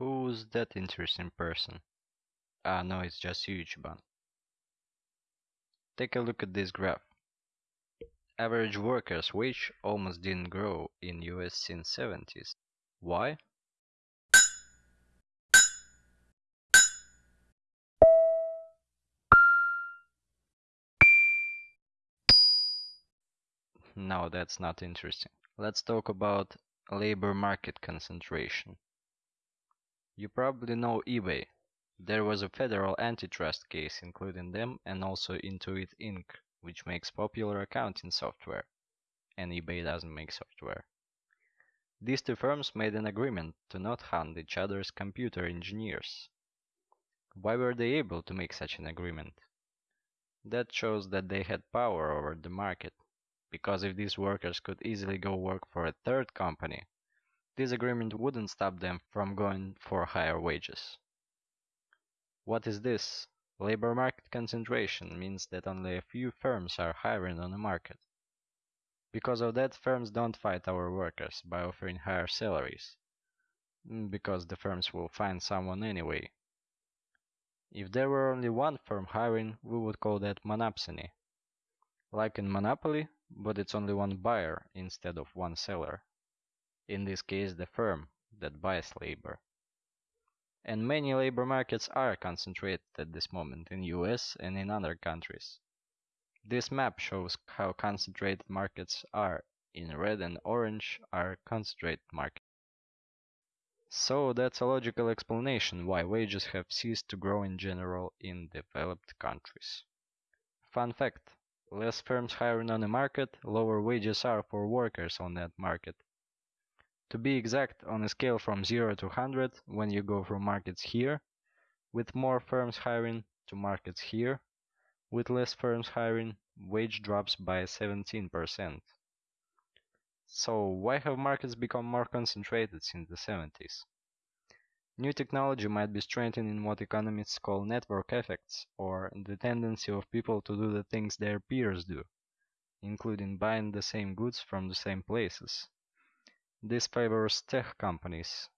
Who's that interesting person? Ah no, it's just you, Ichiban. Take a look at this graph. Average worker's wage almost didn't grow in US since 70s. Why? No, that's not interesting. Let's talk about labor market concentration. You probably know eBay. There was a federal antitrust case including them and also Intuit Inc., which makes popular accounting software. And eBay doesn't make software. These two firms made an agreement to not hunt each other's computer engineers. Why were they able to make such an agreement? That shows that they had power over the market because if these workers could easily go work for a third company, this agreement wouldn't stop them from going for higher wages. What is this? Labor market concentration means that only a few firms are hiring on the market. Because of that, firms don't fight our workers by offering higher salaries, mm, because the firms will find someone anyway. If there were only one firm hiring, we would call that monopsony. Like in Monopoly, but it's only one buyer instead of one seller. In this case, the firm that buys labor. And many labor markets are concentrated at this moment in US and in other countries. This map shows how concentrated markets are. In red and orange are concentrated markets. So that's a logical explanation why wages have ceased to grow in general in developed countries. Fun fact, Less firms hiring on a market, lower wages are for workers on that market. To be exact, on a scale from 0 to 100, when you go from markets here, with more firms hiring, to markets here, with less firms hiring, wage drops by 17%. So why have markets become more concentrated since the 70s? New technology might be strengthening what economists call network effects, or the tendency of people to do the things their peers do, including buying the same goods from the same places. This favors tech companies,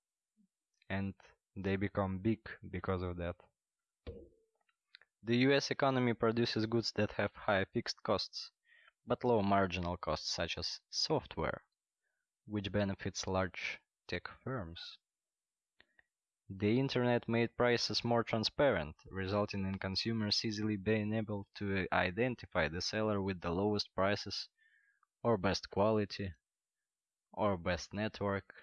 and they become big because of that. The US economy produces goods that have high fixed costs, but low marginal costs such as software, which benefits large tech firms. The Internet made prices more transparent, resulting in consumers easily being able to identify the seller with the lowest prices, or best quality, or best network.